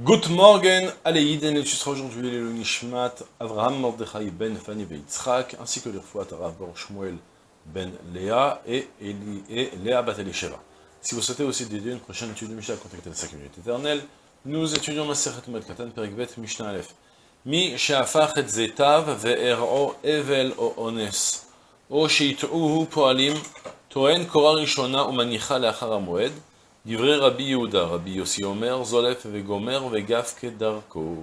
Good morning, Aleïden, et tu seras aujourd'hui le Nishmat, Avraham Mordechai ben Fanny ben Yitzhak, ainsi que le fois Tarav Bor Shmuel ben Léa et, Eli, et Léa bat Elisheva. Si vous souhaitez aussi dédier une prochaine étude de Mishnah, contactez la 5 minutes éternelles. Nous étudions Masechet Moed Katan, Perikvet, Mishnah Aleph. Mi she'afach et zetav ve'er'o evel o ones, o po'alim, to'en kora rishona umanicha le'achar ha'moed, Divrei Rabbi Yehuda, Rabbi Yossi Omer, Zolef Vegomer, Vegaf Kedarko.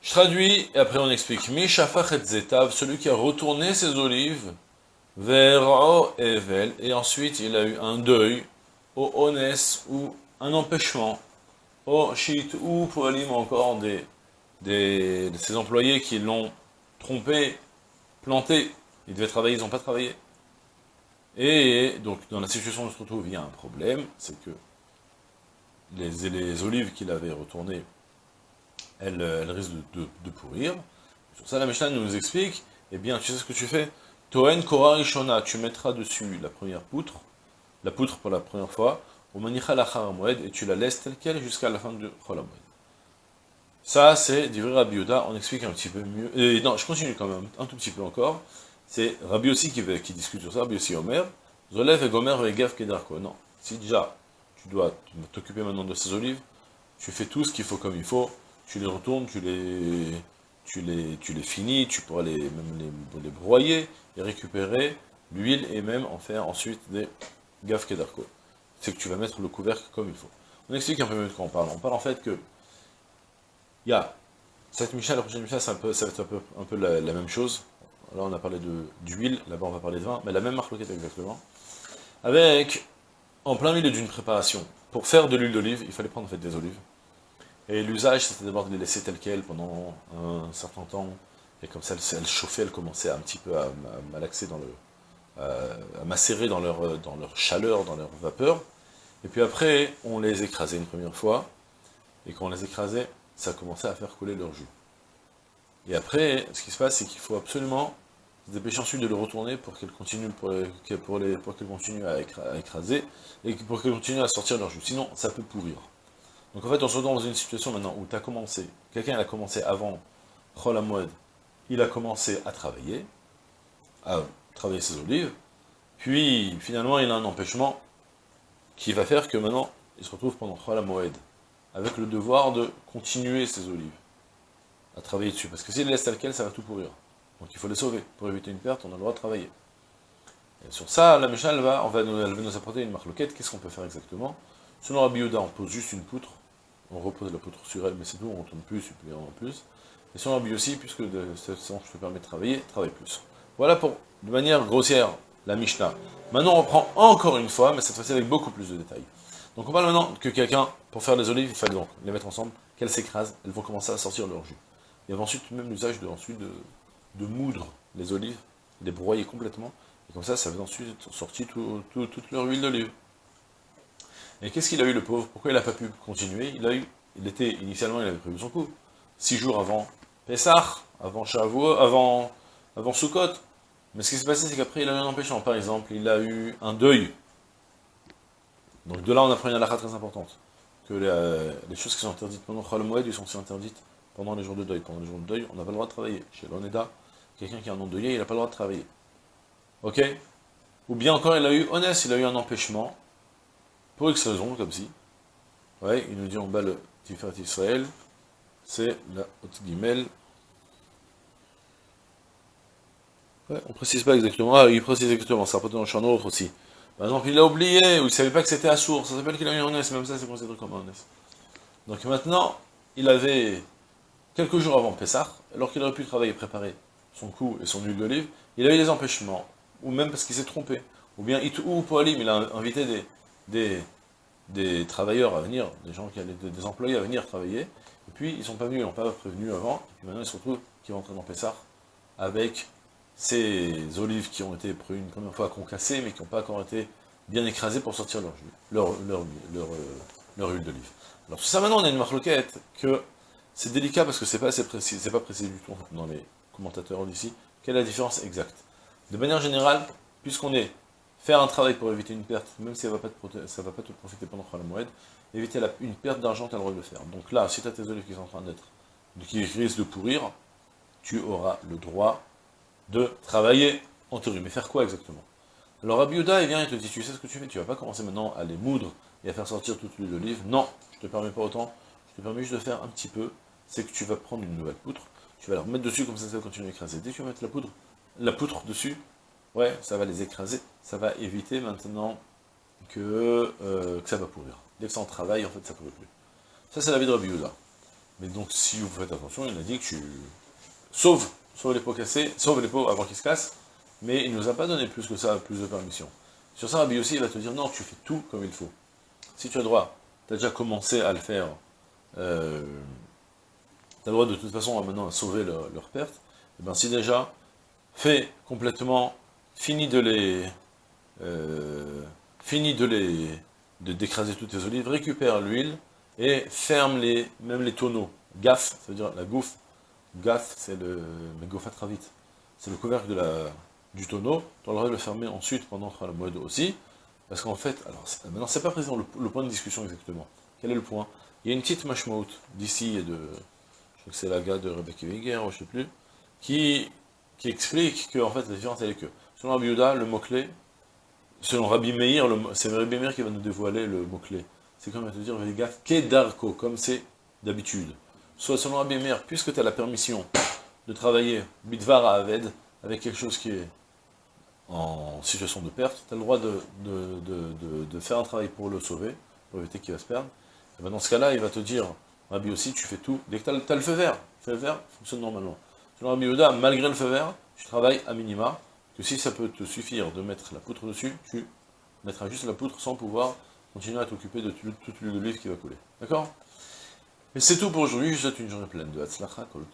Je traduis, et après on explique. Mi Shafach et Zetav, celui qui a retourné ses olives, vers O Evel, et ensuite il a eu un deuil, au Ones, ou un empêchement, au Shit, ou Poalim, encore des, des, de ses employés qui l'ont trompé, planté, ils devaient travailler, ils n'ont pas travaillé. Et donc, dans la situation où on se retrouve, il y a un problème, c'est que les, olives qu'il avait retournées, elles, risquent de, de, pourrir. Sur ça, la Mishnah nous explique, eh bien, tu sais ce que tu fais? Toen Korah Rishona, tu mettras dessus la première poutre, la poutre pour la première fois, au et tu la laisses telle qu'elle jusqu'à la fin du Chol Ça, c'est d'Ivri Rabbi on explique un petit peu mieux. Non, je continue quand même, un tout petit peu encore. C'est Rabbi aussi qui, qui, discute sur ça, Rabbi aussi Omer, Zolev et Gomer et Gav Kedarko. Non, si déjà tu dois t'occuper maintenant de ces olives, tu fais tout ce qu'il faut comme il faut, tu les retournes, tu les, tu les, tu les finis, tu pourras les, même les, broyer et récupérer l'huile et même en faire ensuite des Gav Kedarko. C'est que tu vas mettre le couvercle comme il faut. On explique un peu mieux de quoi on parle. On parle en fait que il y a cette Misha, la prochaine Misha, ça va être un peu, un peu la même chose. Là, on a parlé d'huile, là-bas, on va parler de vin, mais la même marque exactement. Avec, en plein milieu d'une préparation, pour faire de l'huile d'olive, il fallait prendre en fait des olives. Et l'usage, c'était d'abord de les laisser telles quelles pendant un certain temps. Et comme ça, elles chauffaient, elles commençaient un petit peu à, malaxer dans le... à macérer dans leur, dans leur chaleur, dans leur vapeur. Et puis après, on les écrasait une première fois. Et quand on les écrasait, ça commençait à faire couler leur jus. Et après, ce qui se passe, c'est qu'il faut absolument se dépêcher ensuite de le retourner pour qu'elle continue, pour, les, continue à, écraser, et pour qu'elle continue à sortir leur jus. Sinon, ça peut pourrir. Donc en fait, on se retrouve dans une situation maintenant où tu commencé, quelqu'un a commencé avant Chol il a commencé à travailler, à travailler ses olives, puis finalement il a un empêchement qui va faire que maintenant, il se retrouve pendant Chol avec le devoir de continuer ses olives à travailler dessus. Parce que s'il laisse tel quel, ça va tout pourrir. Donc il faut les sauver. Pour éviter une perte, on a le droit de travailler. Et sur ça, la Mishnah, elle va, on nous, elle va nous apporter une marloquette. Qu'est-ce qu'on peut faire exactement? Selon Rabbi Yehuda, on pose juste une poutre. On repose la poutre sur elle, mais c'est tout, on ne tourne plus, suppléant en plus. Et selon Rabbi aussi, puisque de cette façon, je te permets de travailler, travaille plus. Voilà pour, de manière grossière, la Mishnah. Maintenant, on reprend encore une fois, mais cette fois-ci avec beaucoup plus de détails. Donc on parle maintenant que quelqu'un, pour faire des olives, il fallait donc les mettre ensemble, qu'elles s'écrasent, elles vont commencer à sortir leur jus. Il y avait ensuite même l'usage de, ensuite de, de, moudre les olives, les broyer complètement, et comme ça, ça avait ensuite sorti toute leur huile d'olive. Et qu'est-ce qu'il a eu le pauvre? Pourquoi il n'a pas pu continuer? Il a eu, il était, initialement, il avait prévu son coup. Six jours avant Pessah, avant Shavuot, avant, avant Sukkot. Mais ce qui s'est passé, c'est qu'après, il a eu un empêchement. Par exemple, il a eu un deuil. Donc de là, on apprend une halakha très importante. Que les, choses qui sont interdites pendant Chol Moed, sont aussi interdites pendant les jours de deuil. Pendant les jours de deuil, on n'a pas le droit de travailler. Chez l'Oneda, quelqu'un qui un nom deuil, il n'a pas le droit de travailler. Ok? Ou bien encore, il a eu, honnête, il a eu un empêchement, pour X raison, comme si. Ouais, il nous dit en bas le Tiferet Israël, c'est la haute guimel. Ouais, on précise pas exactement. Ah, il précise exactement, ça peut dans le autre aussi. Par exemple, il a oublié, ou il savait pas que c'était à source, ça s'appelle qu'il a eu un honnête, même ça c'est considéré comme un honnête. Donc maintenant, il avait quelques jours avant Pessah, alors qu'il aurait pu travailler et préparer son cou et son huile d'olive, il a eu des empêchements, ou même parce qu'il s'est trompé, ou bien ou Poalim, il a invité des, des, des, travailleurs à venir, des gens qui allaient, des employés à venir travailler, et puis ils sont pas venus, ils n'ont pas prévenu avant, et maintenant ils se retrouvent qui vont entrer dans Pessah avec ces olives qui ont été une première fois concassées, mais qui n'ont pas encore été bien écrasées pour sortir leur, leur, leur, euh, leur huile d'olive. Alors sur ça maintenant on a une marloquette que c'est délicat parce que c'est pas assez précis, c'est pas précis du tout dans les commentateurs d'ici. Quelle est la différence exacte? De manière générale, puisqu'on est faire un travail pour éviter une perte, même si ça ne va pas te profiter pendant il éviter une perte d'argent, tu as le droit de le faire. Donc là, si tu as tes olives qui sont en train d'être, qui risquent de pourrir, tu auras le droit de travailler en théorie. Mais faire quoi exactement? Alors Abiuda, il vient et te dit, tu sais ce que tu fais, tu vas pas commencer maintenant à les moudre et à faire sortir toute l'huile d'olive. Non, je te permets pas autant, je te permets juste de faire un petit peu, c'est que tu vas prendre une nouvelle poutre, tu vas la remettre dessus, comme ça, ça va continuer à écraser. Dès que tu vas mettre la poudre, la poutre dessus, ouais, ça va les écraser, ça va éviter maintenant que, euh, ça va pourrir. Dès que ça en travaille, en fait, ça ne pourrit plus. Ça, c'est la vie de Rabbi Mais donc, si vous faites attention, il a dit que tu... Sauve, sauve les pots cassés, sauve les pots avant qu'ils se cassent, mais il ne nous a pas donné plus que ça, plus de permission. Sur ça, Rabbi aussi, il va te dire, non, tu fais tout comme il faut. Si tu as droit, tu as déjà commencé à le faire, euh, le droit de toute façon maintenant à sauver leur, perte, et eh bien si déjà, fais complètement, fini de les... Euh, fini de les d'écraser toutes tes olives, récupère l'huile et ferme les, même les tonneaux. Gaffe, ça veut dire la gouffe. Gaffe, c'est le vite. C'est le couvercle de la, du tonneau. Tu auras le le fermer ensuite pendant la mode aussi. Parce qu'en fait, alors maintenant c'est pas présent le, point de discussion exactement. Quel est le point? Il y a une petite mashmout d'ici et de, c'est la gars de Rebecca Winger, je sais plus, qui, explique que en fait la différence elle est que selon Abiuda, le mot clé selon Rabbi Meir, c'est Rabbi Meir qui va nous dévoiler le mot-clé. C'est comme à te dire, gaffe, Kedarko, comme c'est d'habitude. Soit selon Rabbi Meir, puisque tu as la permission de travailler Bidvar Aved, avec quelque chose qui est en situation de perte, tu as le droit de, de, faire un travail pour le sauver, pour éviter qu'il va se perdre. Et ben dans ce cas-là, il va te dire, Rabbi aussi, tu fais tout. Dès que tu as, le feu vert, le feu vert fonctionne normalement. Selon Rabbi Yehuda, malgré le feu vert, tu travailles à minima, que si ça peut te suffire de mettre la poutre dessus, tu mettras juste la poutre sans pouvoir continuer à t'occuper de toute l'huile d'olive qui va couler. D'accord? Et c'est tout pour aujourd'hui, je vous souhaite une journée pleine de Hatzlacha. Kol